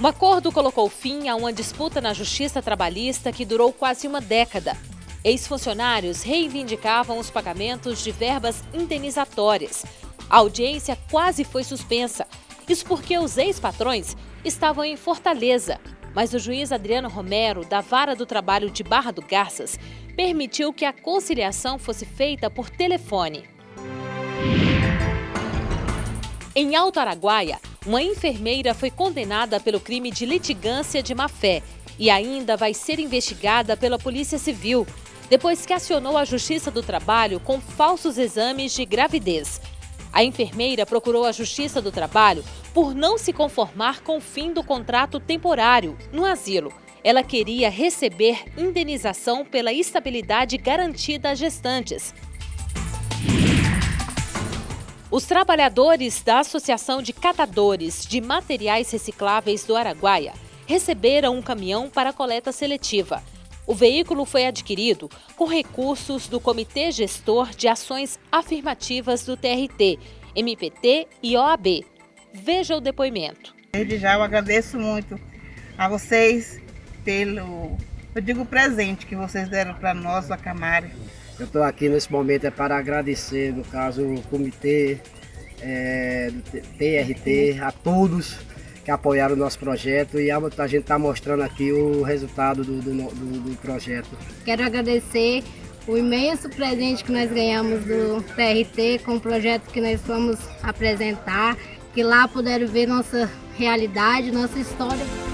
Um acordo colocou fim a uma disputa na justiça trabalhista que durou quase uma década. Ex-funcionários reivindicavam os pagamentos de verbas indenizatórias. A audiência quase foi suspensa. Isso porque os ex-patrões estavam em Fortaleza. Mas o juiz Adriano Romero, da Vara do Trabalho de Barra do Garças, permitiu que a conciliação fosse feita por telefone. Em Alto Araguaia, uma enfermeira foi condenada pelo crime de litigância de má-fé e ainda vai ser investigada pela Polícia Civil, depois que acionou a Justiça do Trabalho com falsos exames de gravidez. A enfermeira procurou a Justiça do Trabalho por não se conformar com o fim do contrato temporário no asilo. Ela queria receber indenização pela estabilidade garantida às gestantes. Os trabalhadores da Associação de Catadores de Materiais Recicláveis do Araguaia receberam um caminhão para coleta seletiva. O veículo foi adquirido com recursos do Comitê Gestor de Ações Afirmativas do TRT, MPT e OAB. Veja o depoimento. Desde já eu agradeço muito a vocês pelo, eu digo, presente que vocês deram para nós, a Camari. Eu estou aqui nesse momento é para agradecer, no caso, o comitê é, do TRT, a todos que apoiaram o nosso projeto e a, a gente está mostrando aqui o resultado do, do, do, do projeto. Quero agradecer o imenso presente que nós ganhamos do TRT com o projeto que nós fomos apresentar, que lá puderam ver nossa realidade, nossa história.